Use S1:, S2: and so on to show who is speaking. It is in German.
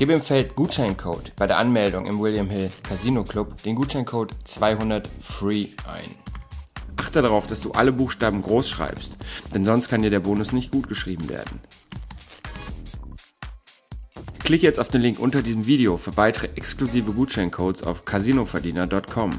S1: Gib im Feld Gutscheincode bei der Anmeldung im William Hill Casino Club den Gutscheincode 200 FREE ein. Achte darauf, dass du alle Buchstaben groß schreibst, denn sonst kann dir der Bonus nicht gut geschrieben werden. Klicke jetzt auf den Link unter diesem Video für weitere exklusive Gutscheincodes auf casinoverdiener.com.